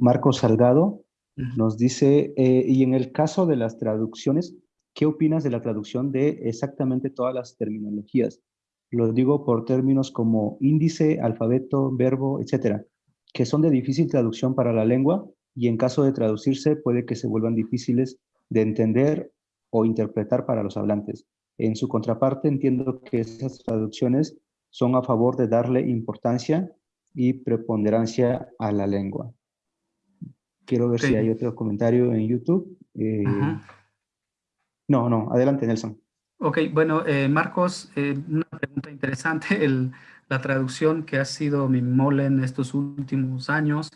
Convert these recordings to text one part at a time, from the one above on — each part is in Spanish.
Marco Salgado nos dice, eh, y en el caso de las traducciones, ¿qué opinas de la traducción de exactamente todas las terminologías? Lo digo por términos como índice, alfabeto, verbo, etcétera, que son de difícil traducción para la lengua y en caso de traducirse puede que se vuelvan difíciles de entender o interpretar para los hablantes. En su contraparte entiendo que esas traducciones son a favor de darle importancia y preponderancia a la lengua. Quiero ver si hay otro comentario en YouTube. Eh, no, no, adelante Nelson. Ok, bueno, eh, Marcos, eh, una pregunta interesante. la traducción que ha sido mi mole en estos últimos años,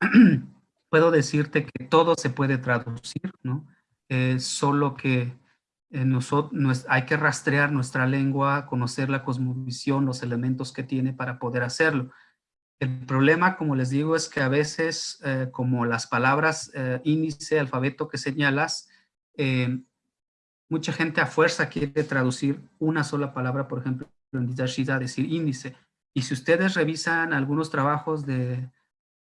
puedo decirte que todo se puede traducir, ¿no? solo que nosotros, hay que rastrear nuestra lengua, conocer la cosmovisión, los elementos que tiene para poder hacerlo. El problema, como les digo, es que a veces, eh, como las palabras eh, índice, alfabeto que señalas, eh, mucha gente a fuerza quiere traducir una sola palabra, por ejemplo, en Didashida, decir índice. Y si ustedes revisan algunos trabajos de,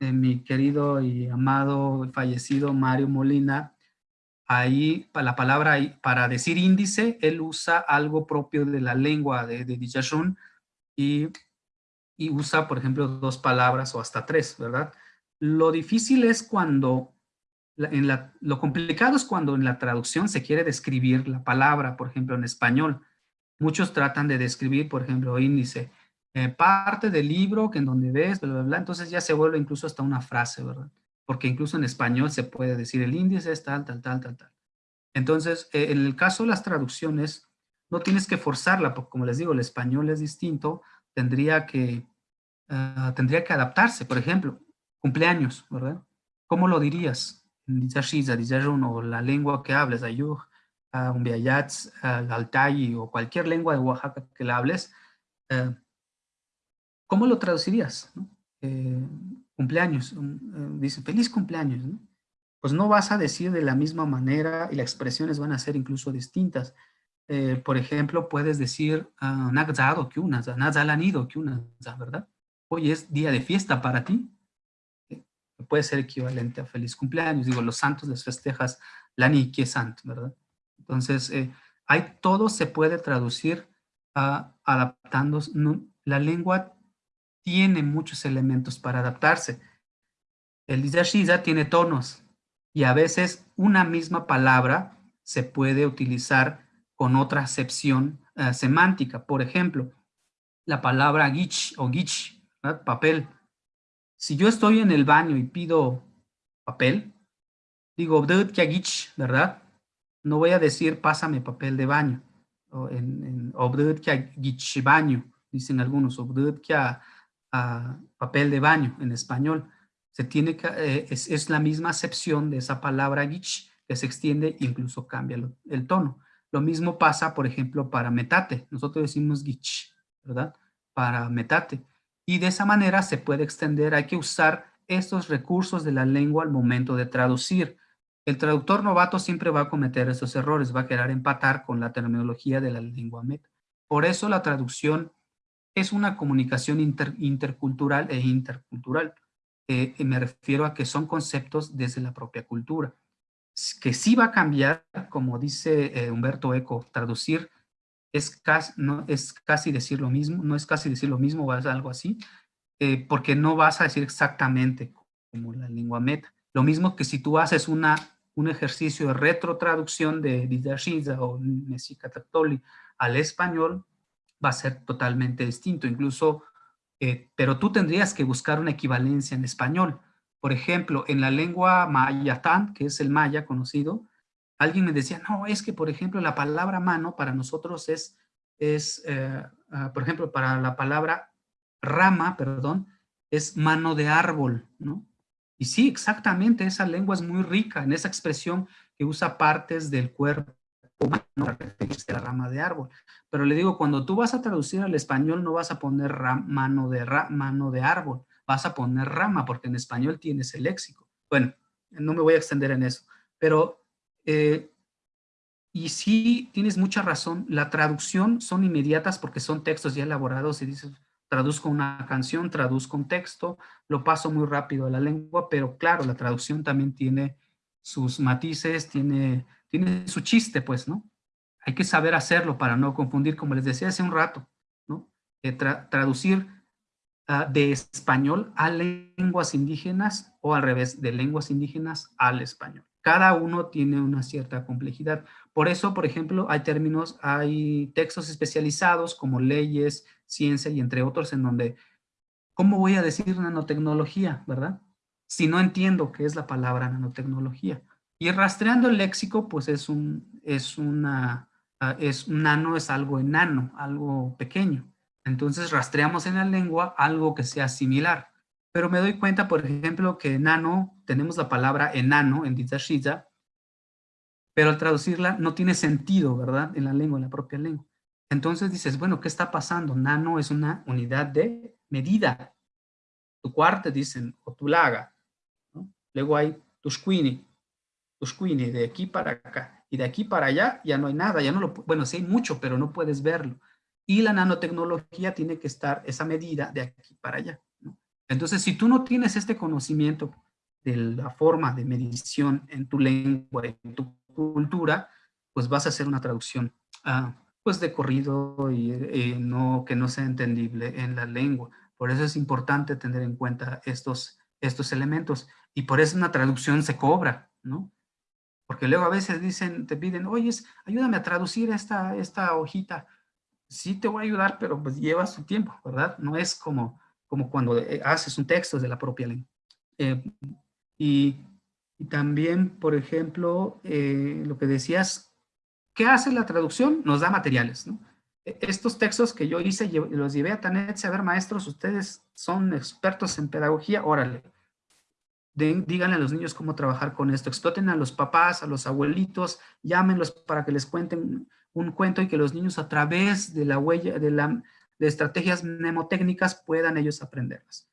mi querido y amado fallecido Mario Molina, ahí la palabra para decir índice, él usa algo propio de la lengua de, de y, y, usa, por ejemplo, dos palabras o hasta tres, ¿verdad? Lo difícil es cuando, en la, lo complicado es cuando en la traducción se quiere describir la palabra, por ejemplo, en español. Muchos tratan de describir, por ejemplo, índice, eh, parte del libro que en donde ves, bla, bla, bla, entonces ya se vuelve incluso hasta una frase, ¿verdad? porque incluso en español se puede decir el índice es tal, tal, tal, tal, tal. Entonces, eh, en el caso de las traducciones, no tienes que forzarla, porque como les digo, el español es distinto, tendría que, ah, tendría que adaptarse. Por ejemplo, cumpleaños, ¿verdad? ¿Cómo lo dirías? o la lengua que hables, ayuj, umbiayats, altayi o cualquier lengua de Oaxaca que la hables, eh, ¿cómo lo traducirías? Eh, cumpleaños, eh, dice feliz cumpleaños, pues no vas a decir de la misma manera y las expresiones van a ser incluso distintas. Por ejemplo, puedes decir ¿verdad? Hoy es día de fiesta para ti. Eh, puede ser equivalente a feliz cumpleaños. Digo, los santos les festejas la ni que santo, ¿verdad? Entonces, hay todo se puede traducir uh, adaptando. la lengua tiene muchos elementos para adaptarse. El Dizashiza tiene tonos y a veces una misma palabra se puede utilizar con otra acepción eh, semántica. Por ejemplo, la palabra gich o gich, papel. Si yo estoy en el baño y pido papel, digo ¿verdad? No voy a decir pásame papel de baño. O en, en baño, dicen algunos. papel de baño en español se tiene eh, es, la misma acepción de esa palabra gich que se extiende e incluso cambia el tono. Lo mismo pasa, por ejemplo, para metate. Nosotros decimos gich, ¿verdad? Para metate. Y de esa manera se puede extender, hay que usar estos recursos de la lengua al momento de traducir. El traductor novato siempre va a cometer esos errores, va a querer empatar con la terminología de la lengua meta. Por eso la traducción es una comunicación intercultural e intercultural. Eh, me refiero a que son conceptos desde la propia cultura. Que sí va a cambiar, como dice eh, Humberto Eco, traducir es casi, no, es casi decir lo mismo, no es casi decir lo mismo o algo así, eh, porque no vas a decir exactamente como la lengua meta. Lo mismo que si tú haces una, un ejercicio de retrotraducción de Didashiza o Mesica al español, va a ser totalmente distinto. Incluso eh, pero tú tendrías que buscar una equivalencia en español. Por ejemplo, en la lengua mayatán, que es el maya conocido, alguien me decía, no, es que, por ejemplo, la palabra mano para nosotros es, es eh, ah, por ejemplo, para la palabra rama, perdón, es mano de árbol, ¿no? Y sí, exactamente, esa lengua es muy rica en esa expresión que usa partes del cuerpo para referirse a la rama de árbol. Pero le digo, cuando tú vas a traducir al español no vas a poner mano, de mano de árbol, vas a poner rama, porque en español tienes el léxico. Bueno, no me voy a extender en eso, pero, eh, y sí tienes mucha razón, la traducción son inmediatas porque son textos ya elaborados y dices, traduzco una canción, traduzco un texto, lo paso muy rápido a la lengua, pero claro, la traducción también tiene sus matices, tiene, tiene su chiste, pues, ¿no? Hay que saber hacerlo para no confundir, como les decía hace un rato, ¿no? Eh, traducir ah, de español a lenguas indígenas o al revés, de lenguas indígenas al español. Cada uno tiene una cierta complejidad. Por eso, por ejemplo, hay términos, hay textos especializados como leyes, ciencia y entre otros en donde, ¿cómo voy a decir nanotecnología, verdad? Si no entiendo qué es la palabra nanotecnología. Y rastreando el léxico, pues es un, es una, ah, es nano, es algo enano, algo pequeño. Entonces rastreamos en la lengua algo que sea similar. Pero me doy cuenta, por ejemplo, que enano, tenemos la palabra enano en Shiza, pero al traducirla no tiene sentido, ¿verdad? En la lengua, en la propia lengua. Entonces dices, bueno, ¿qué está pasando? Nano es una unidad de medida. Tu cuarto dicen, o tu laga. Luego hay tushquini, tushquini, de aquí para acá. Y de aquí para allá ya no hay nada, ya no lo, bueno, sí hay mucho, pero no puedes verlo. Y la nanotecnología tiene que estar esa medida de aquí para allá. Entonces, si tú no tienes este conocimiento de la forma de medición en tu lengua, en tu cultura, pues vas a hacer una traducción ah, pues de corrido y no, que no sea entendible en la lengua. Por eso es importante tener en cuenta estos, estos elementos. Y por eso una traducción se cobra, ¿no? Porque luego a veces dicen, te piden, oye, ayúdame a traducir esta, esta hojita. Sí te voy a ayudar, pero pues lleva su tiempo, ¿verdad? No es como, como cuando eh, haces un texto de la propia lengua. Eh, y también, por ejemplo, eh, lo que decías, ¿qué hace la traducción? Nos da materiales. E, estos textos que yo hice, los llevé a Tanet, a ver, maestros, ustedes son expertos en pedagogía, órale. díganle a los niños cómo trabajar con esto, exploten a los papás, a los abuelitos, llámenlos para que les cuenten un cuento y que los niños a través de la huella, de, la, de estrategias mnemotécnicas puedan ellos aprenderlas.